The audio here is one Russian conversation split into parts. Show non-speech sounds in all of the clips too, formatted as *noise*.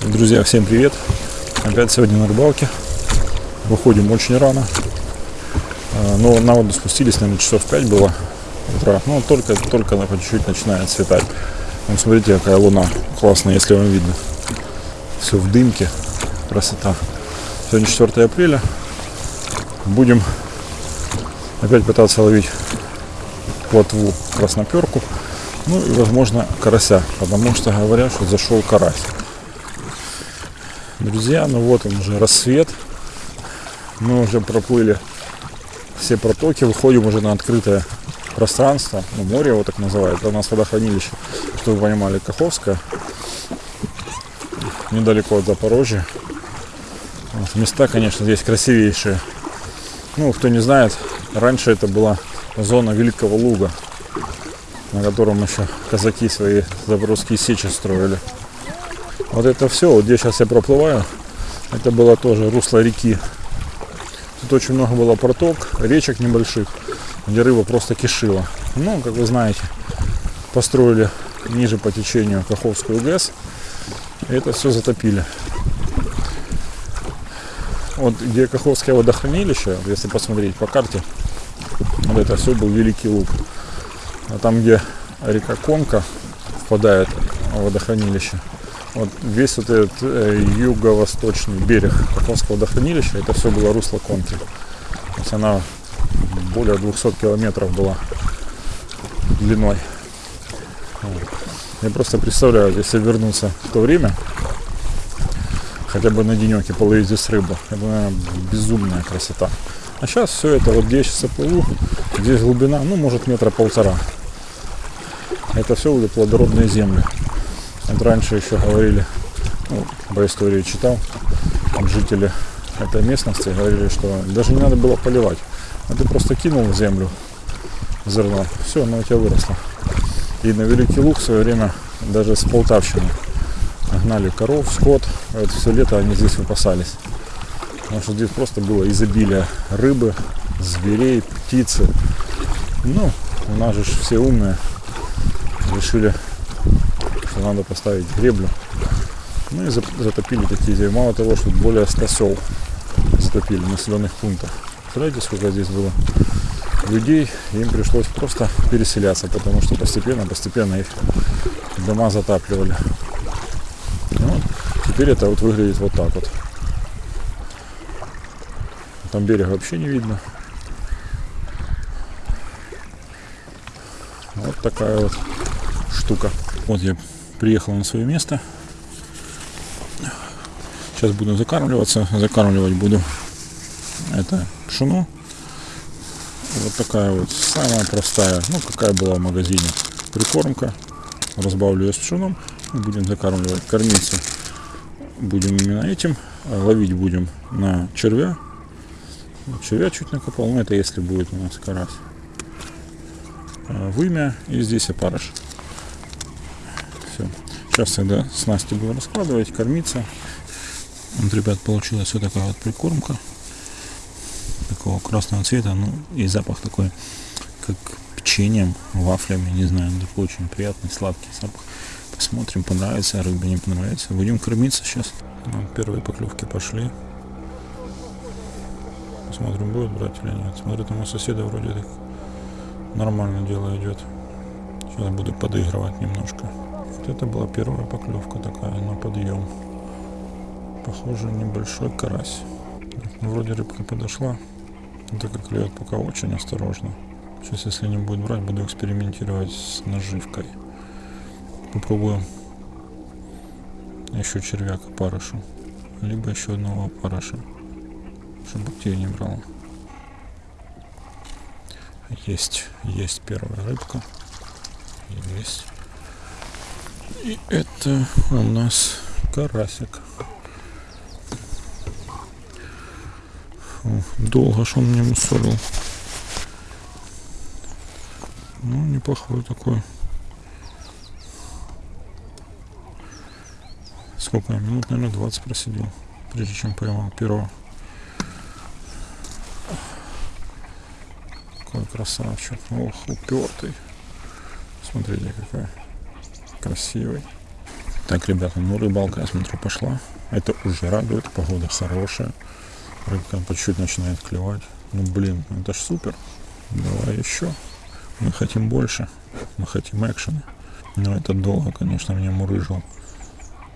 Друзья, всем привет! Опять сегодня на рыбалке. Выходим очень рано. А, Но на воду спустились, наверное, часов 5 было утра. Ну, только, только по чуть-чуть начинает светать. Вот смотрите, какая луна классная, если вам видно. Все в дымке. Красота. Сегодня 4 апреля. Будем опять пытаться ловить плотву красноперку. Ну и, возможно, карася, потому что говорят, что зашел карась. Друзья, ну вот он уже рассвет. Мы уже проплыли все протоки, выходим уже на открытое пространство, ну, море его так называют, у нас водохранилище, чтобы вы понимали, Каховское, недалеко от Запорожья. Вот, места, конечно, здесь красивейшие. Ну, кто не знает, раньше это была зона Великого Луга, на котором еще казаки свои запорожские сечи строили. Вот это все, вот где сейчас я проплываю, это было тоже русло реки. Тут очень много было проток, речек небольших, где рыба просто кишила. Ну, как вы знаете, построили ниже по течению Каховскую ГЭС. И это все затопили. Вот где Каховское водохранилище, если посмотреть по карте, вот это все был Великий Луг. А там, где река Конка впадает в водохранилище, вот весь вот этот э, юго-восточный берег Каховского водохранилища, это все было русло Конки. То есть она более 200 километров была длиной. Вот. Я просто представляю, если вернуться в то время, хотя бы на денек и половить здесь рыбу, это, наверное, безумная красота. А сейчас все это, вот где я сейчас плыву, здесь глубина, ну, может, метра полтора. Это все уже плодородные земли. Вот раньше еще говорили, ну, по истории читал, жители этой местности говорили, что даже не надо было поливать. А ты просто кинул в землю зерно, все, оно у тебя выросло. И на Великий Луг в свое время даже с Полтавщины гнали коров, скот. Это все лето они здесь выпасались. Потому что здесь просто было изобилие рыбы, зверей, птицы. Ну, у нас же все умные. Решили что надо поставить греблю. Ну и затопили такие земли. Мало того, что более 100 сел затопили населенных пунктов. Представляете, сколько здесь было людей, им пришлось просто переселяться, потому что постепенно, постепенно их дома затапливали. Ну, теперь это вот выглядит вот так вот. Там берега вообще не видно. Вот такая вот штука. Вот я приехал на свое место. Сейчас буду закармливаться. Закармливать буду это пшено. Вот такая вот самая простая, ну какая была в магазине, прикормка. Разбавлю ее с пшеном. Будем закармливать, кормиться. Будем именно этим. Ловить будем на червя. Червя чуть накопал, но это если будет у нас карась. Вымя и здесь опарыш. Сейчас тогда снасти буду раскладывать, кормиться. Вот, ребят, получилась вот такая вот прикормка. Такого красного цвета, ну и запах такой, как печеньем, вафлями, не знаю, такой очень приятный, сладкий запах. Посмотрим, понравится рыбе, не понравится. Будем кормиться сейчас. Ну, первые поклевки пошли. Посмотрим, будет брать или нет. Смотрю, там у соседа вроде так нормально дело идет. Сейчас буду подыгрывать немножко. Вот это была первая поклевка такая на подъем. Похоже, небольшой карась. Ну, вроде рыбка подошла. Так как клюет пока очень осторожно. Сейчас, если не будет брать, буду экспериментировать с наживкой. Попробуем еще червяк опарышу. Либо еще одного опарыша. Чтобы те не брал. Есть, есть первая рыбка. Есть. И это у нас карасик. Долго что он мне мусорил. Ну, неплохой такой. Сколько? Минут, наверное, 20 просидел, прежде чем поймал первого. Какой красавчик. Ох, упертый. Смотрите, какой красивый. Так, ребята, ну рыбалка, я смотрю, пошла. Это уже радует, погода хорошая. Рыбка по чуть-чуть начинает клевать. Ну блин, это ж супер. Давай еще. Мы хотим больше. Мы хотим экшена. Но это долго, конечно, меня мурыжил.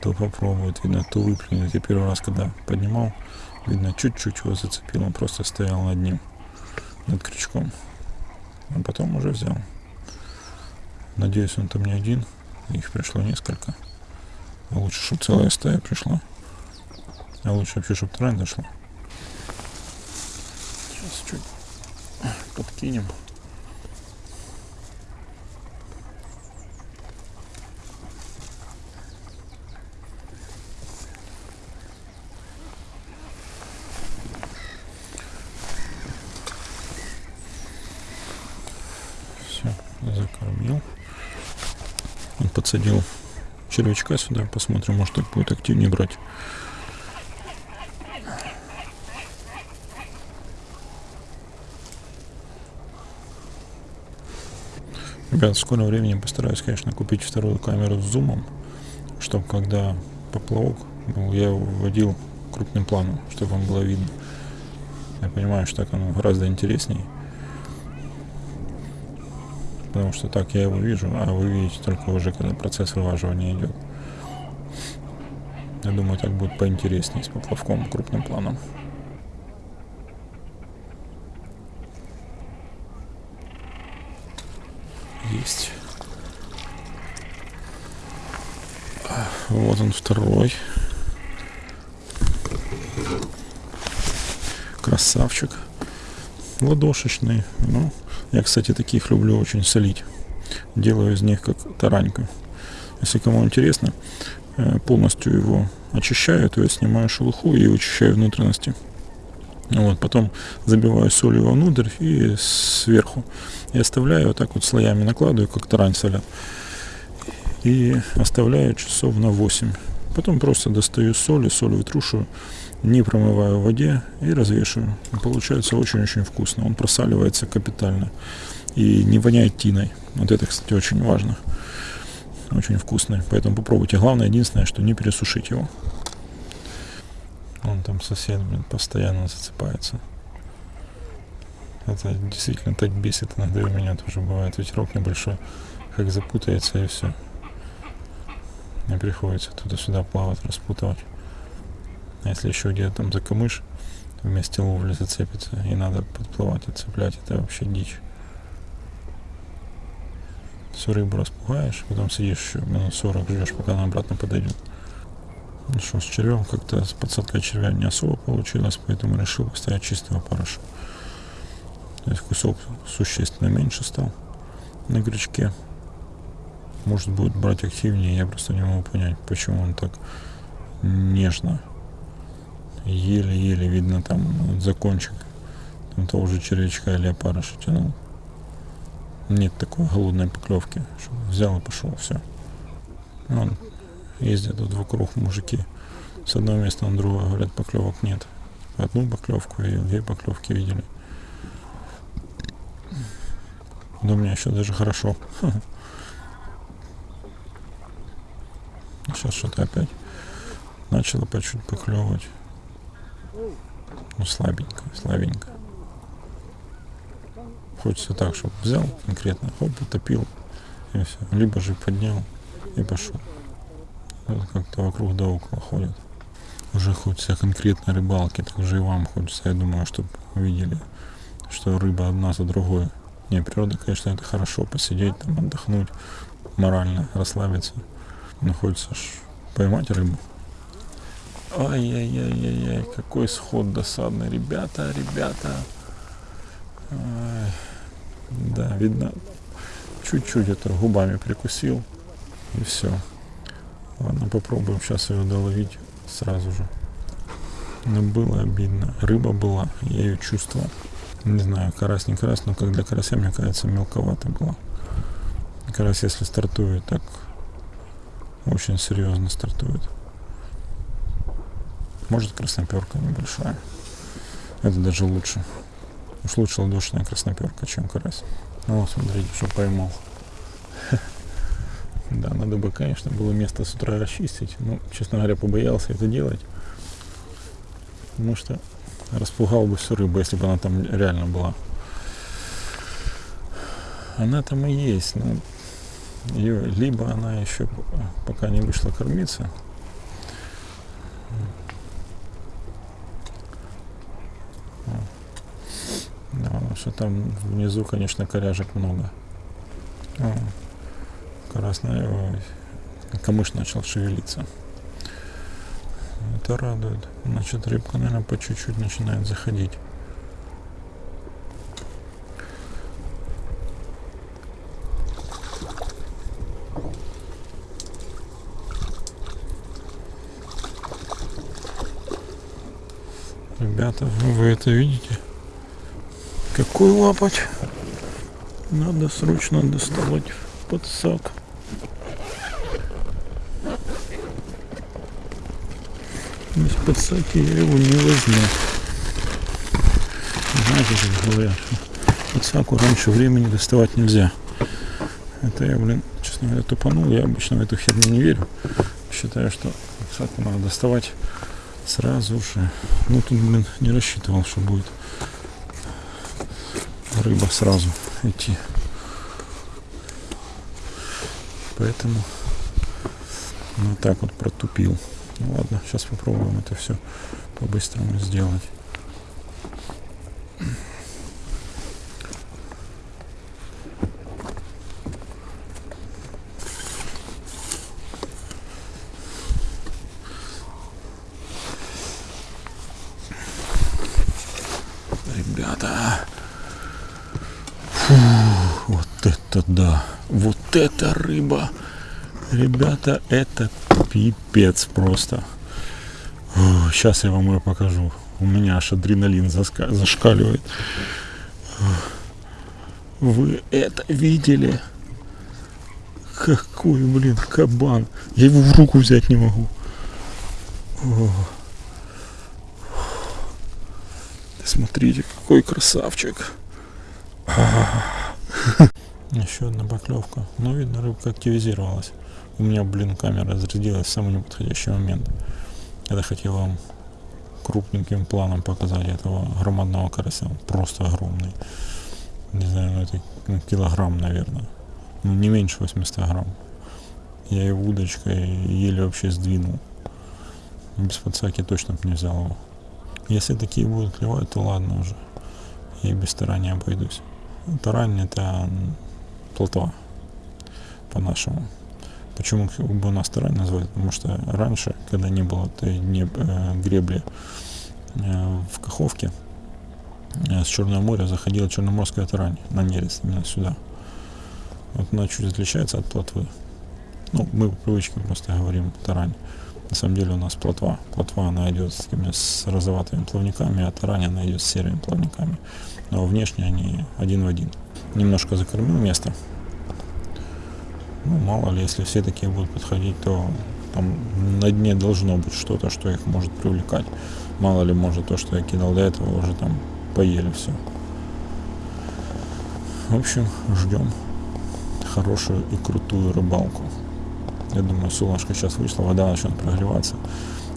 То попробует, видно, то выплюнет. Я первый раз, когда поднимал, видно, чуть-чуть его зацепил. Он просто стоял над ним, над крючком. А потом уже взял. Надеюсь, он там не один. Их пришло несколько. А лучше, чтобы целая стая пришла. А лучше вообще, чтобы трань дошла. Сейчас чуть подкинем. Все, закормил. Он подсадил червячка сюда. Посмотрим, может так будет активнее брать. Ребят, в скором времени постараюсь, конечно, купить вторую камеру с зумом, чтобы когда поплавок был, я его вводил крупным планом, чтобы вам было видно. Я понимаю, что так оно гораздо интереснее. Потому что так я его вижу, а вы видите только уже, когда процесс вываживания идет. Я думаю, так будет поинтереснее с поплавком крупным планом. Есть. Вот он второй. Красавчик. Ладошечный. Ну, я, кстати, таких люблю очень солить. Делаю из них как тараньку. Если кому интересно, э, полностью его очищаю, то есть снимаю шелуху и очищаю внутренности. Вот, потом забиваю солью вовнутрь и сверху. И оставляю вот так вот слоями накладываю, как тарань солят. И оставляю часов на 8. Потом просто достаю соль и соль вытрушиваю, не промываю в воде и развешиваю. И получается очень-очень вкусно. Он просаливается капитально. И не воняет тиной. Вот это, кстати, очень важно. Очень вкусный. Поэтому попробуйте. Главное, единственное, что не пересушить его. Он там сосед, блин, постоянно зацепается. Это действительно так бесит иногда у меня тоже бывает. Ветерок небольшой, как запутается и все. Мне приходится туда-сюда плавать, распутывать. А если еще где-то там за камыш вместе ловли зацепится и надо подплывать и цеплять, это вообще дичь. Всю рыбу распугаешь, потом сидишь еще минут 40 ждешь, пока она обратно подойдет. Ну что, с червем как-то с подсадкой червя не особо получилось, поэтому решил поставить чистого опарыша. То есть кусок существенно меньше стал на крючке. Может будет брать активнее, я просто не могу понять, почему он так нежно. Еле-еле видно там вот закончик там того же червячка или опарыша тянул. Нет такой голодной поклевки, взял и пошел, все. Он ездят тут вокруг мужики с одного места на другое, говорят, поклевок нет. Одну поклевку и две поклевки видели. Да у меня еще даже хорошо. *laughs* Сейчас что-то опять начало по чуть поклевывать. Ну, слабенько, слабенько. Хочется так, чтобы взял конкретно, хоп, утопил, и все. Либо же поднял и пошел. Вот как-то вокруг да около ходят. Уже хочется конкретно рыбалки, так же и вам хочется, я думаю, чтобы видели, что рыба одна за другой. Не, природа, конечно, это хорошо, посидеть там, отдохнуть, морально расслабиться. Но хочется ж поймать рыбу. Ай-яй-яй-яй-яй, какой сход досадный. Ребята, ребята. Ай, да, видно, чуть-чуть это губами прикусил. И все. Ладно, попробуем сейчас ее доловить сразу же. Но было обидно. Рыба была, я ее чувствовал. Не знаю, карась не карась, но как для карася, мне кажется, мелковато было. Карась, если стартует, так очень серьезно стартует. Может красноперка небольшая. Это даже лучше. Уж лучше ладошная красноперка, чем карась. Ну смотрите, что поймал. *laughs* Да, надо бы, конечно, было место с утра расчистить. Но, честно говоря, побоялся это делать. Потому что распугал бы всю рыбу, если бы она там реально была. Она там и есть, но ее, либо она еще пока не вышла кормиться, да, потому что там внизу, конечно, коряжек много. О, красная, ой, камыш начал шевелиться. Это радует. Значит, рыбка, наверное, по чуть-чуть начинает заходить. Ребята, вы это видите? Какой лапоть? Надо срочно доставать подсак. Без подсаки я его не возьму. Знаете, как говорят, подсаку раньше времени доставать нельзя. Это я, блин, честно говоря, тупанул. Я обычно в эту херню не верю. Считаю, что подсаку надо доставать сразу же. Ну тут, блин, не рассчитывал, что будет рыба сразу идти. Поэтому вот так вот протупил. Ну ладно, сейчас попробуем это все по-быстрому сделать. Ребята, Фу, вот это да, вот это рыба. Ребята, это пипец просто. Сейчас я вам ее покажу. У меня аж адреналин зашкаливает. Вы это видели? Какой, блин, кабан. Я его в руку взять не могу. Смотрите, какой красавчик. Еще одна поклевка. Ну, видно, рыбка активизировалась. У меня, блин, камера разрядилась в самый неподходящий момент. Я хотел вам крупненьким планом показать этого громадного карася. Он просто огромный. Не знаю, ну это ну, килограмм, наверное. Ну, не меньше 800 грамм. Я его удочкой еле вообще сдвинул. Без подсаки точно бы не взял его. Если такие будут клевать, то ладно уже. Я без старания обойдусь. Тарань это плотва по-нашему. Почему бы у нас тарань назвать? Потому что раньше, когда не было этой не, э, гребли э, в Каховке, э, с Черного моря заходила черноморская тарань на нерест, именно сюда. Вот она чуть отличается от плотвы. Ну, мы по привычке просто говорим тарань. На самом деле у нас плотва. Плотва она идет с, такими, с розоватыми плавниками, а тарань она идет с серыми плавниками. Но внешне они один в один. Немножко закормил место. Ну, мало ли, если все такие будут подходить, то там на дне должно быть что-то, что их может привлекать. Мало ли, может, то, что я кидал до этого, уже там поели все. В общем, ждем хорошую и крутую рыбалку. Я думаю, солнышко сейчас вышло, вода начнет прогреваться,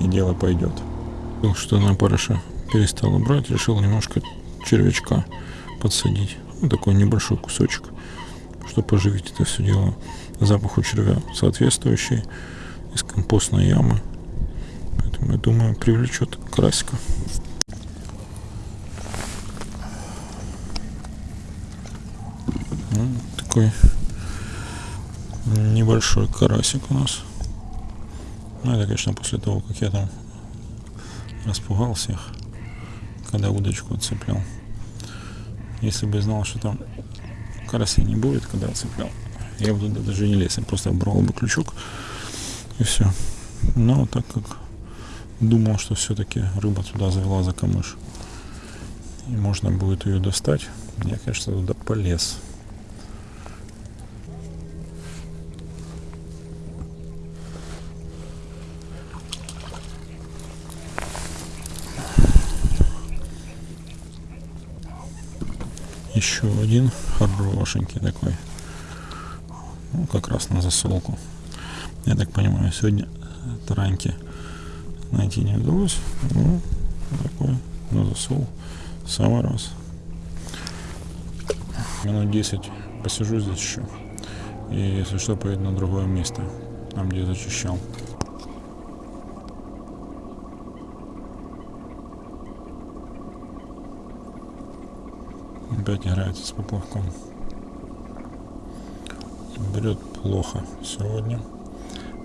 и дело пойдет. Что на парыша перестала брать, решил немножко червячка подсадить. Ну, такой небольшой кусочек, чтобы поживить это все дело. Запах у червя соответствующий из компостной ямы. Поэтому, я думаю, привлечет карасика. Ну, такой небольшой карасик у нас. Ну, это, конечно, после того, как я там распугал всех, когда удочку отцеплял. Если бы знал, что там карасей не будет, когда отцеплял, я бы туда даже не лез, я просто брал бы крючок и все. Но так как думал, что все-таки рыба туда завела за камыш, и можно будет ее достать, я, конечно, туда полез. Еще один хорошенький такой. Ну, как раз на засолку. Я так понимаю, сегодня тараньки найти не удалось. Ну, такой на засол. Самый раз. Минут 10 посижу здесь еще. И если что, поеду на другое место, там где зачищал. Опять играется с поплавком. Берет плохо сегодня.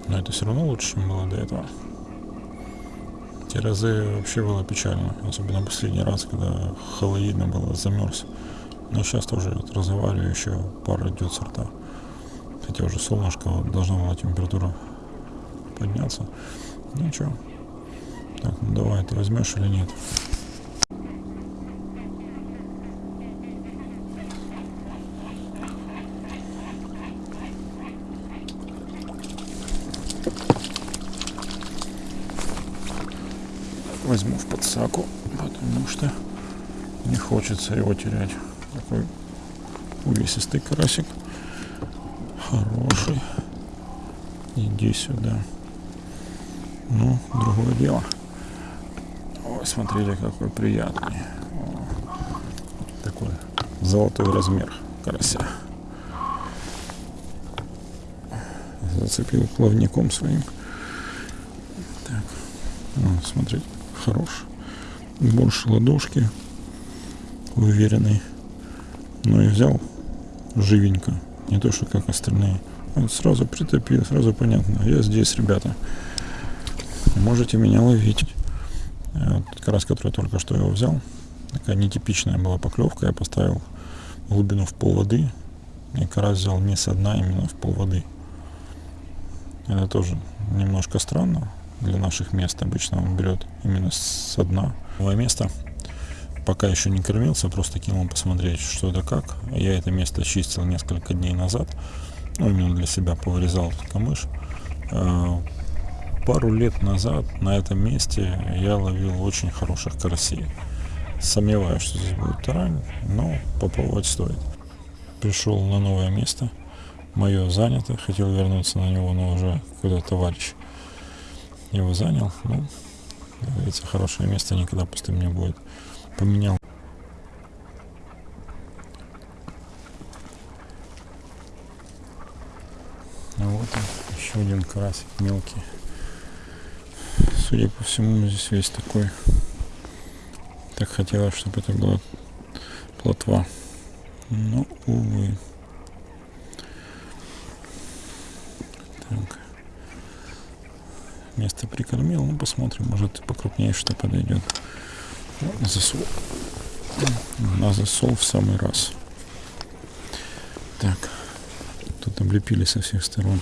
Но это все равно лучше, чем было до этого. Те разы вообще было печально. Особенно последний раз, когда холодно было, замерз. Но сейчас тоже вот разговариваю, еще пара идет сорта. Хотя уже солнышко, вот, должна была температура подняться. Ну что, так, ну давай, ты возьмешь или нет? возьму в подсаку, потому что не хочется его терять. Такой увесистый карасик. Хороший. Иди сюда. Ну, другое дело. Ой, смотрите, какой приятный. О, такой золотой размер карася. Зацепил плавником своим. Так, ну, смотрите хорош. Больше ладошки. Уверенный. Ну и взял живенько. Не то, что как остальные. Вот сразу притопил, сразу понятно. Я здесь, ребята. Можете меня ловить. Вот, как раз, который только что его взял. Такая нетипичная была поклевка. Я поставил глубину в пол воды. И карась взял не со дна, а именно в пол воды. Это тоже немножко странно для наших мест. Обычно он берет именно со дна. Новое место. Пока еще не кормился, просто кинул посмотреть, что это как. Я это место чистил несколько дней назад. Ну, именно для себя повырезал камыш. А, пару лет назад на этом месте я ловил очень хороших карасей. Сомневаюсь, что здесь будет тарань, но попробовать стоит. Пришел на новое место. Мое занято. Хотел вернуться на него, но уже какой-то товарищ его занял. Ну, говорится, хорошее место никогда пустым не будет. Поменял. А вот он, еще один карасик мелкий. Судя по всему, здесь весь такой. Так хотелось, чтобы это была плотва. Но, увы. Так место прикормил. Ну, посмотрим, может покрупнее что подойдет. На засол. На засол в самый раз. Так. Тут облепили со всех сторон.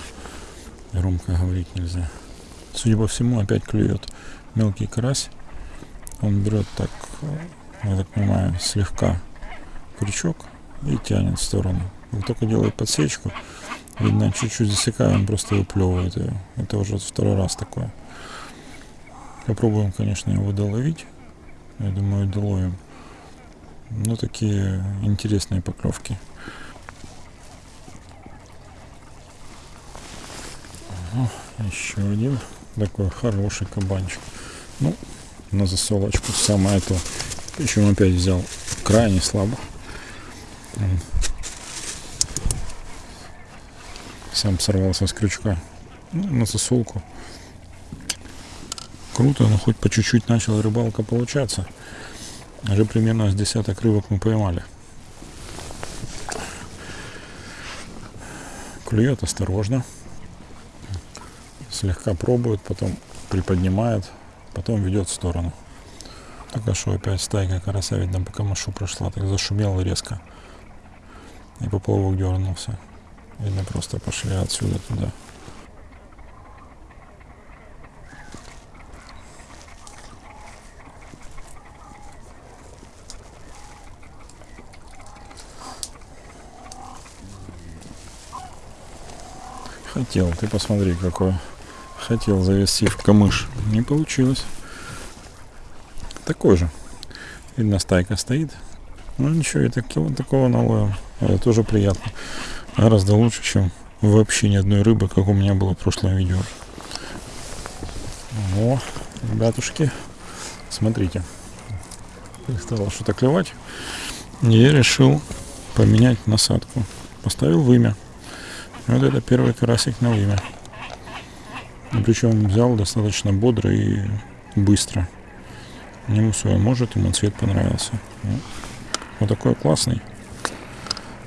Громко говорить нельзя. Судя по всему, опять клюет мелкий карась. Он берет так, я так понимаю, слегка крючок и тянет в сторону. Как только делает подсечку, Видно, чуть-чуть засекаю, он просто выплевывает ее. Это уже второй раз такое. Попробуем, конечно, его доловить. Я думаю, доловим. Ну, такие интересные поклевки. Ага, еще один такой хороший кабанчик. Ну, на засолочку самое то. Причем опять взял крайне слабо сам сорвался с крючка ну, на засолку. Круто, но хоть по чуть-чуть начала рыбалка получаться. Уже примерно с десяток рыбок мы поймали. Клюет осторожно. Слегка пробует, потом приподнимает, потом ведет в сторону. Только что опять стайка карася, видно, по камышу прошла, так зашумела резко. И поплавок дернулся. Или просто пошли отсюда туда. Хотел, ты посмотри, какой. Хотел завести в камыш. Не получилось. Такой же. Видно, стайка стоит. Ну ничего, и такого, такого наловил. Это тоже приятно гораздо лучше, чем вообще ни одной рыбы, как у меня было в прошлом видео. О, ребятушки, смотрите, перестало что-то клевать. Я решил поменять насадку. Поставил вымя. Вот это первый карасик на вымя. Причем взял достаточно бодро и быстро. Ему свое может, ему цвет понравился. Вот такой классный.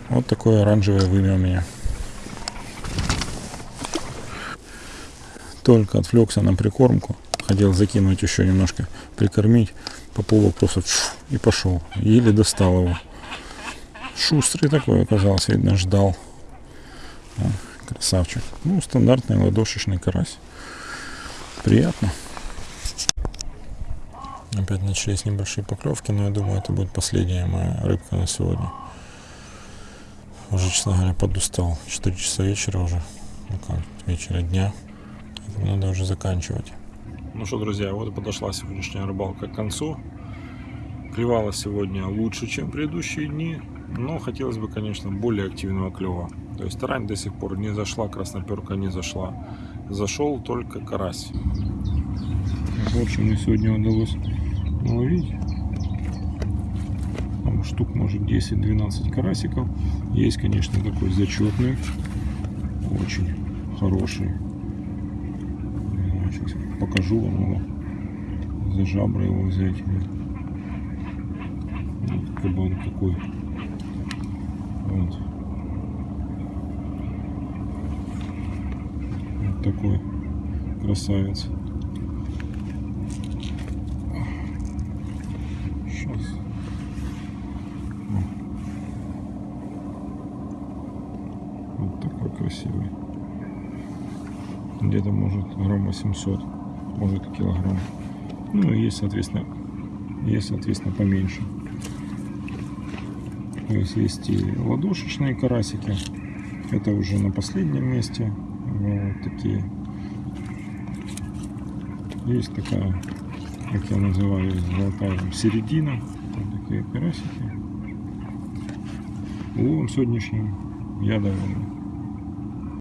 Вот такое оранжевое вымя у меня. Только отвлекся на прикормку. Хотел закинуть еще немножко, прикормить. Поплыл просто и пошел. Еле достал его. Шустрый такой оказался, видно, ждал. О, красавчик. Ну, стандартный ладошечный карась. Приятно. Опять начались небольшие поклевки, но я думаю, это будет последняя моя рыбка на сегодня. Уже, честно говоря, подустал. 4 часа вечера уже. Ну как, вечера дня. Поэтому надо уже заканчивать. Ну что, друзья, вот и подошла сегодняшняя рыбалка к концу. Клевала сегодня лучше, чем предыдущие дни. Но хотелось бы, конечно, более активного клева. То есть тарань до сих пор не зашла, красноперка не зашла. Зашел только карась. В общем, мне сегодня удалось наловить штук может 10-12 карасиков. Есть, конечно, такой зачетный, очень хороший. Покажу вам его. За жабры его взять. Вот кабан такой. Вот. Вот такой красавец. красивый. Где-то может грамм 800, может килограмм. Ну и есть, соответственно, есть, соответственно, поменьше. То есть есть и ладошечные карасики. Это уже на последнем месте. Вот такие. Есть такая, как я называю, золотая середина. Вот такие карасики. Уловом сегодняшним я доволен.